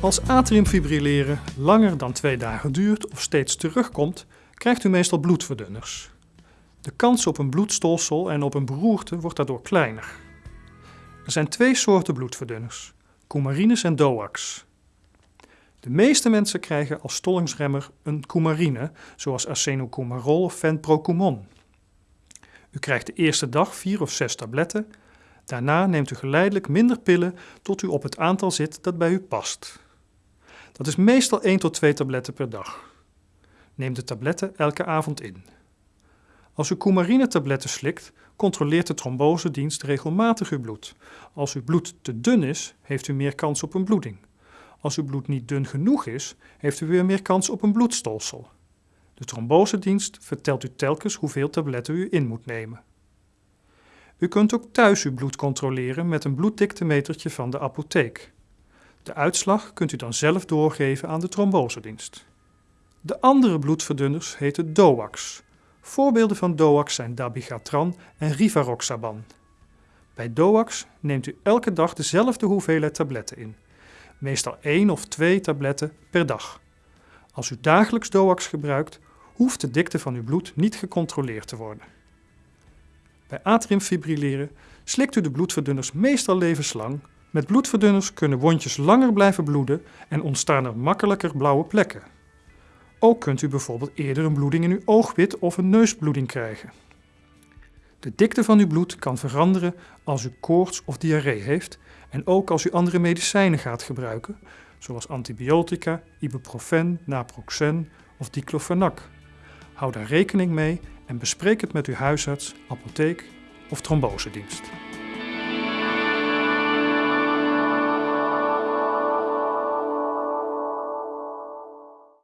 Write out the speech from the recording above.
Als atriumfibrilleren langer dan twee dagen duurt of steeds terugkomt, krijgt u meestal bloedverdunners. De kans op een bloedstolsel en op een beroerte wordt daardoor kleiner. Er zijn twee soorten bloedverdunners, coumarines en DOACs. De meeste mensen krijgen als stollingsremmer een coumarine, zoals arsenocoumarol of fenprocumon. U krijgt de eerste dag vier of zes tabletten. Daarna neemt u geleidelijk minder pillen tot u op het aantal zit dat bij u past. Dat is meestal 1 tot 2 tabletten per dag. Neem de tabletten elke avond in. Als u coumarine-tabletten slikt, controleert de trombosedienst regelmatig uw bloed. Als uw bloed te dun is, heeft u meer kans op een bloeding. Als uw bloed niet dun genoeg is, heeft u weer meer kans op een bloedstolsel. De trombosedienst vertelt u telkens hoeveel tabletten u in moet nemen. U kunt ook thuis uw bloed controleren met een bloeddiktemetertje van de apotheek. De uitslag kunt u dan zelf doorgeven aan de trombosedienst. De andere bloedverdunners heten DOACs. Voorbeelden van DOACs zijn dabigatran en rivaroxaban. Bij DOACs neemt u elke dag dezelfde hoeveelheid tabletten in. Meestal 1 of 2 tabletten per dag. Als u dagelijks DOACs gebruikt, hoeft de dikte van uw bloed niet gecontroleerd te worden. Bij atriumfibrilleren slikt u de bloedverdunners meestal levenslang. Met bloedverdunners kunnen wondjes langer blijven bloeden en ontstaan er makkelijker blauwe plekken. Ook kunt u bijvoorbeeld eerder een bloeding in uw oogwit of een neusbloeding krijgen. De dikte van uw bloed kan veranderen als u koorts of diarree heeft en ook als u andere medicijnen gaat gebruiken, zoals antibiotica, ibuprofen, naproxen of diclofenac. Hou daar rekening mee en bespreek het met uw huisarts, apotheek of trombosedienst.